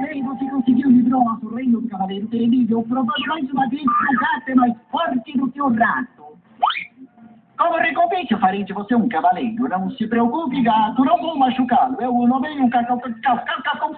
Lei você conseguiu livrou nosso reino do cavaleiro terrível, mais uma vez o gato é mais forte do que o rato. Como recompensa, farei de você um cavaleiro. Não se preocupe, gato, não vou machucá-lo. Eu não venho com